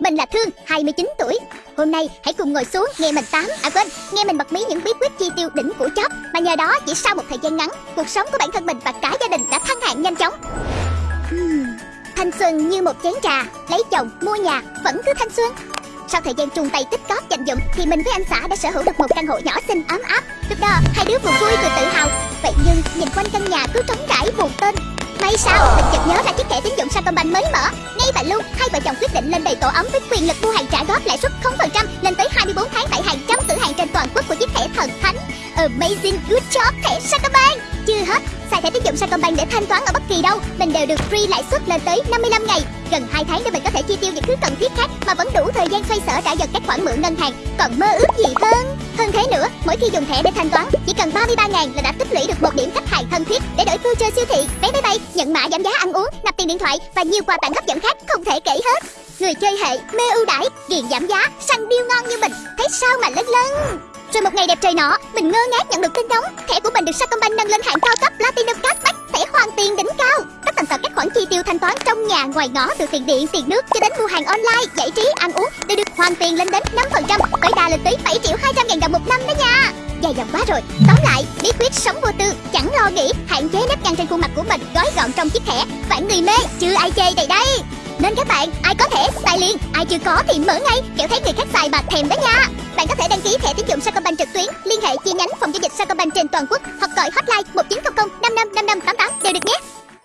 mình là Thương, 29 tuổi. Hôm nay hãy cùng ngồi xuống nghe mình tám, à quên, nghe mình bật mí những bí quyết chi tiêu đỉnh của chóp mà nhờ đó chỉ sau một thời gian ngắn, cuộc sống của bản thân mình và cả gia đình đã thăng hạng nhanh chóng. Hmm, Thanh xuân như một chén trà, lấy chồng, mua nhà, vẫn cứ thanh xuân. Sau thời gian chung tay tích cóp dành dụm thì mình với anh xã đã sở hữu được một căn hộ nhỏ xinh ấm áp. Lúc đó hai đứa vừa vui vừa tự hào. Vậy nhưng nhìn quanh căn nhà cứ trống trải buồn tên. May sao mình chợt nhớ ra chiếc thẻ tín dụng Sacombank mới mở. Ngay và luôn hai vợ chồng quyết định lên đầy tổ ấm với quyền lực mua hàng trả góp lãi suất 0% lên tới 24 tháng tại hàng trăm cửa hàng trên toàn quốc của chiếc thẻ thần thánh. Amazing good job thẻ Sacombank. Chưa hết, xài thẻ tín dụng Sacombank để thanh toán ở bất kỳ đâu, mình đều được free lãi suất lên tới 55 ngày. Gần 2 tháng để mình có thể chi tiêu những thứ cần thiết khác mà vẫn đủ thời gian xoay sở trả dần các khoản mượn ngân hàng. Còn mơ ước gì hơn? Hơn thế nữa, mỗi khi dùng thẻ để thanh toán, chỉ cần 33 ngàn là đã tích lũy được một điểm khách hàng thân thiết để đổi voucher siêu thị, vé máy bay, nhận mã giảm giá ăn uống, nạp tiền điện thoại và nhiều quà tặng hấp dẫn khác không thể kể hết. Người chơi hệ mê ưu đãi, ghiền giảm giá, săn deal ngon như mình, thấy sao mà lân lân. Rồi một ngày đẹp trời nọ, mình ngơ ngác nhận được tin nóng, thẻ của mình được Sacombank nâng lên hạng cao cấp Platinum Cashback, thẻ hoàn tiền đỉnh cao. Tất tần tật các khoản chi tiêu thanh toán trong nhà ngoài ngõ từ tiền điện, tiền nước cho đến mua hàng online, giải trí, ăn uống đều được hoàn tiền lên đến 5%, tối đa lên tới 7 triệu 200 ngàn đồng một năm đó nha. Dài dòng quá rồi. Tóm lại, bí quyết sống vô tư, chẳng lo nghĩ, hạn chế nếp nhăn trên khuôn mặt của mình, gói gọn trong chiếc thẻ. Vạn người mê, chứ ai chê đây đây. Nên các bạn, ai có thể xài liền, ai chưa có thì mở ngay, kiểu thấy người khác xài mà thèm đó nha. Bạn có thể đăng ký thẻ tín dụng Sacombank trực tuyến, liên hệ chi nhánh phòng giao dịch Sacombank trên toàn quốc hoặc gọi hotline 1900 55 5588 đều được nhé.